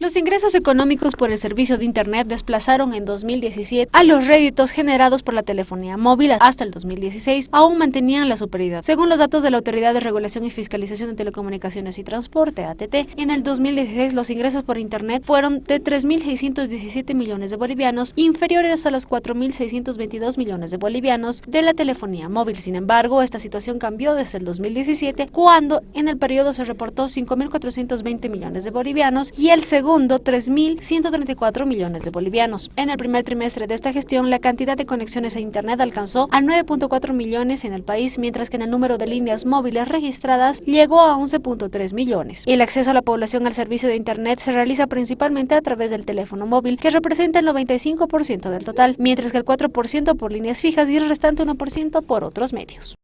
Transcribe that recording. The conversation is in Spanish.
Los ingresos económicos por el servicio de Internet desplazaron en 2017 a los réditos generados por la telefonía móvil hasta el 2016, aún mantenían la superioridad. Según los datos de la Autoridad de Regulación y Fiscalización de Telecomunicaciones y Transporte, ATT, en el 2016 los ingresos por Internet fueron de 3.617 millones de bolivianos, inferiores a los 4.622 millones de bolivianos de la telefonía móvil. Sin embargo, esta situación cambió desde el 2017, cuando en el periodo se reportó 5.420 millones de bolivianos y el segundo segundo 3.134 millones de bolivianos. En el primer trimestre de esta gestión, la cantidad de conexiones a Internet alcanzó a 9.4 millones en el país, mientras que en el número de líneas móviles registradas llegó a 11.3 millones. El acceso a la población al servicio de Internet se realiza principalmente a través del teléfono móvil, que representa el 95% del total, mientras que el 4% por líneas fijas y el restante 1% por otros medios.